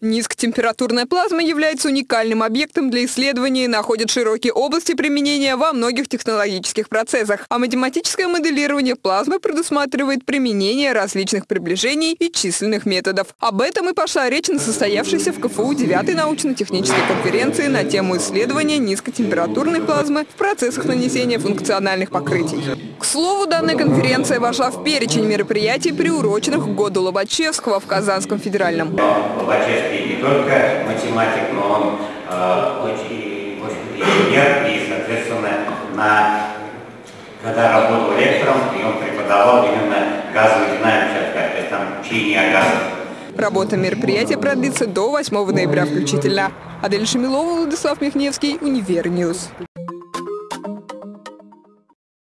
Низкотемпературная плазма является уникальным объектом для исследования и находит широкие области применения во многих технологических процессах. А математическое моделирование плазмы предусматривает применение различных приближений и численных методов. Об этом и пошла речь на состоявшейся в КФУ 9 научно-технической конференции на тему исследования низкотемпературной плазмы в процессах нанесения функциональных покрытий. К слову, данная конференция вошла в перечень мероприятий, приуроченных к году Лобачевского в Казанском федеральном только математик, но он э, очень, очень инженер, и, соответственно, на, когда работал лектором, и он преподавал именно газовую динамику, то есть там учение о. Работа мероприятия продлится до 8 ноября включительно. Адель Шамилова, Владислав Михневский, Univer News.